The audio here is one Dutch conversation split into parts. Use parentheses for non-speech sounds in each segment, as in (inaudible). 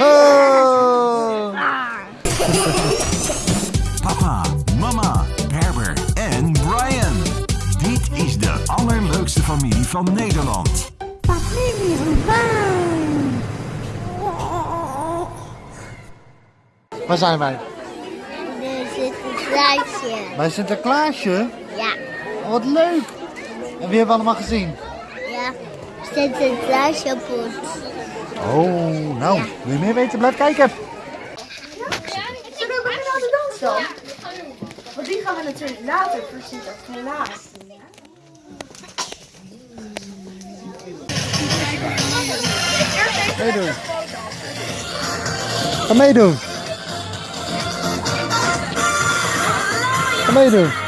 Oh. Papa, mama, Herbert en Brian. Dit is de allerleukste familie van Nederland. Waar zijn wij? Zit een kluisje. Bij Sinterklaasje? Ja, Oh, wat leuk. En wie hebben we allemaal gezien? ja. Er zit Oh, nou, wil je meer weten? Blijf kijken. Zullen we beginnen aan de dans dan? Want die gaan we natuurlijk later voor Sinterklaas doen. hè? Meedoen. Ga meedoen. Ga meedoen.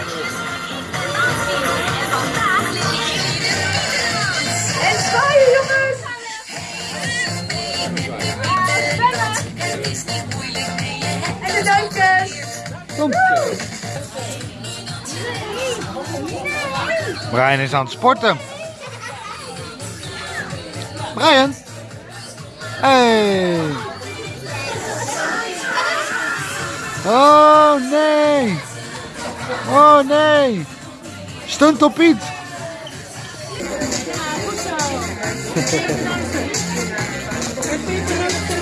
Kom. Brian is aan het sporten. Brian. Hey. Oh nee. Oh nee. Stunt op Piet. zal (laughs) op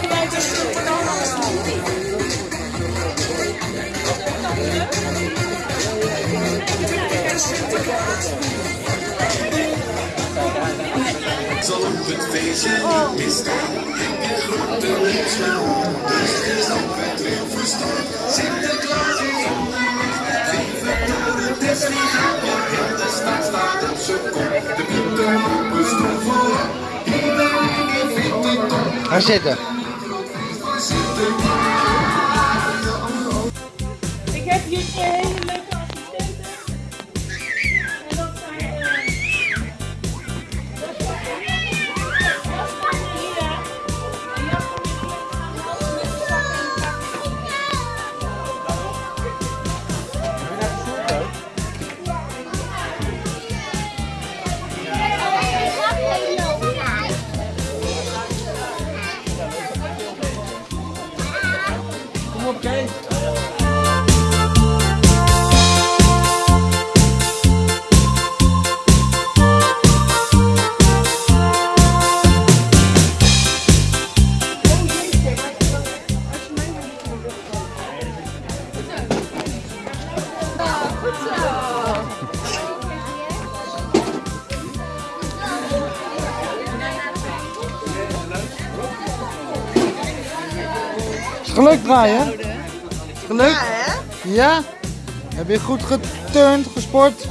het feestje niet misstaan. En grote liefstel, dus het is altijd weer verstand. Sinterklaas is onderweg, even door het Disney gaan. En de stad staat op zijn kop, de wintermoppen staan voorop. Iedereen vindt het top, Ga zitten. Sinterklaas. Is het gelukt? Ja, hè? Ja? Heb je goed geturnd, gesport?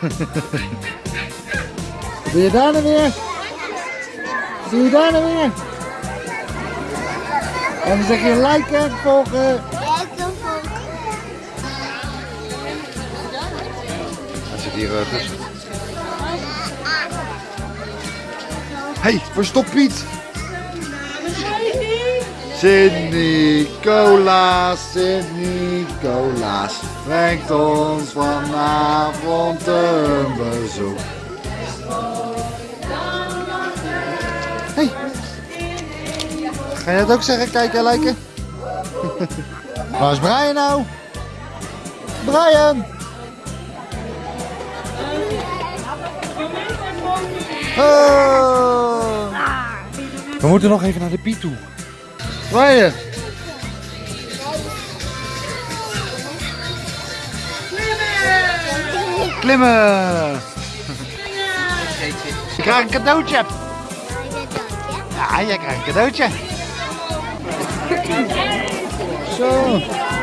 Wat (laughs) doe je daar nou weer? Wat doe je daar nou weer? En dan zeg je liken, volgen. Hier uh, hey, verstop Piet! Sint-Nicolaas, Sint-Nicolaas, brengt ons vanavond een bezoek. Hey. Ga je dat ook zeggen? Kijken en liken? (laughs) Waar is Brian nou? Brian! Oh. We moeten nog even naar de Piet toe. Brian! Klimmen! Je (laughs) krijgt een cadeautje. Ja, jij krijgt een cadeautje. Zo,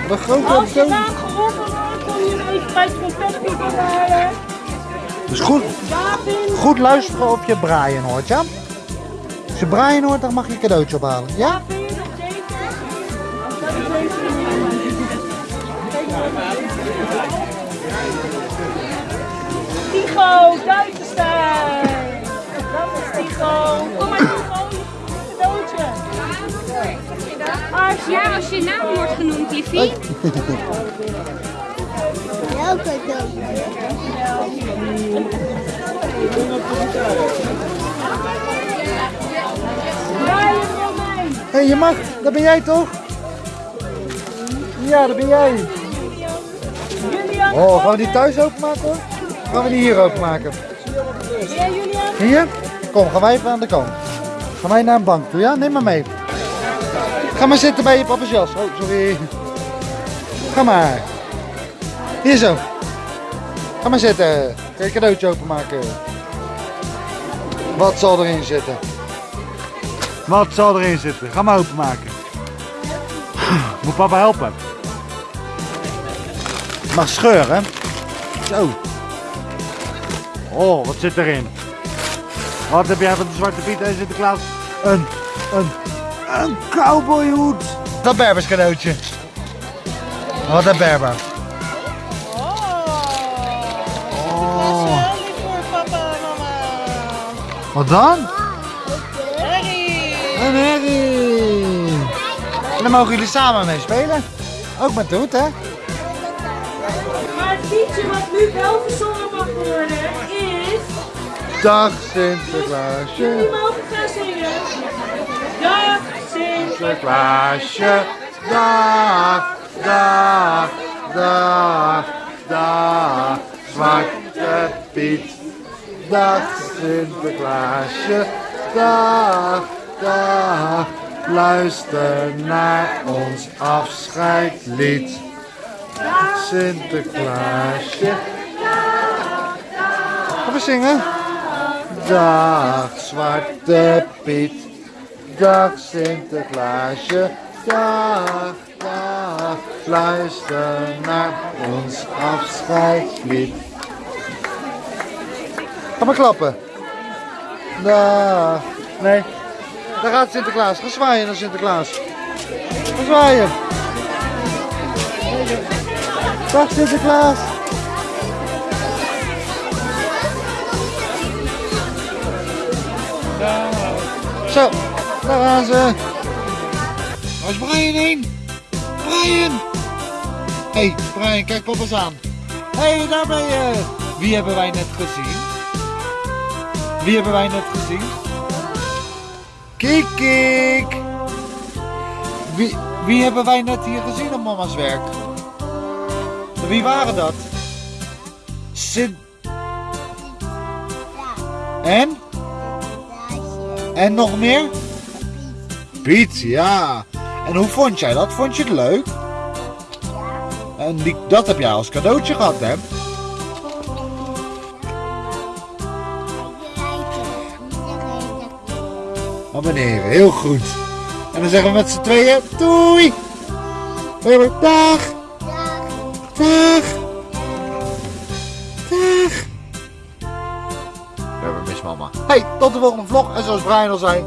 wat grote Als je cadeau. naam geroepen wordt, kom je even bij het halen. Dus goed, goed luisteren of je Brian hoort, ja? Als je Brian hoort, dan mag je een cadeautje ophalen, ja? Tigo, Duitsenstein. Dat is Tigo. Kom maar Tigo, je cadeautje. Ja, als je naam wordt genoemd, liefie. (laughs) Romein. Hé, hey, je mag. Dat ben jij toch? Ja, dat ben jij. Oh, gaan we die thuis openmaken hoor? Gaan we die hier openmaken? Hier? Kom, gaan wij even aan de kant. Gaan wij naar een bank toe, ja? Neem maar mee. Ga maar zitten bij je papa's jas. Oh, sorry. Ga maar. Hier zo. Ga maar zitten. Ga je cadeautje openmaken. Wat zal erin zitten? Wat zal erin zitten? Ga maar openmaken. Moet papa helpen? Mag scheuren. Zo. Oh, wat zit erin? Wat heb jij van de Zwarte Piet en Sinterklaas? Een, een, een cowboyhoed. Dat Berbers cadeautje. Wat een Berber. Wat dan? Harry. Een herrie. En daar mogen jullie samen mee spelen. Ook met de hoed, hè? Maar het liedje wat nu wel gezongen mag worden is... Dag Sinterklaasje. Jullie mogen gaan zingen. Dag Sinterklaas. Sinterklaasje. Dag, dag, dag, dag. Zwarte Piet. Dag Sinterklaasje. Dag, dag. Luister naar ons afscheidlied. Dag Sinterklaasje. Gaan we zingen? Dag Zwarte Piet. Dag Sinterklaasje. Dag, dag. Luister naar ons afscheidslied. Ga maar klappen. Dag. Nee. Daar gaat Sinterklaas. Ga zwaaien naar Sinterklaas. Ga zwaaien. Dag Sinterklaas. Zo, daar gaan ze. Waar is Brian heen? Brian! Hé, hey, Brian, kijk papa eens aan. Hé, hey, daar ben je. Wie hebben wij net gezien? Wie hebben wij net gezien? Kik, kik. Wie, wie hebben wij net hier gezien op mama's werk? Wie waren dat? Sint... En? En nog meer? Piet, ja. En hoe vond jij dat? Vond je het leuk? En die, dat heb jij als cadeautje gehad, hè? Abonneren, heel goed. En dan zeggen we met z'n tweeën doei. Weer dag. Dag. Dag. We hebben mis mama. Hey, tot de volgende vlog. En zoals Brian al zei,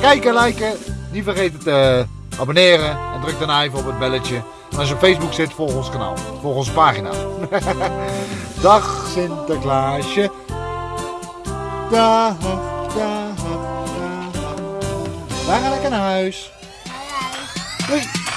kijken, liken. Niet vergeten te abonneren. En druk daarna even op het belletje. En als je op Facebook zit, volg ons kanaal. Volg onze pagina. (laughs) Dag Sinterklaasje. Dag, dag, dag. Wij gaan lekker naar huis. Doei.